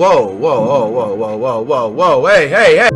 Whoa, whoa, whoa, whoa, whoa, whoa, whoa, whoa, hey, hey, hey!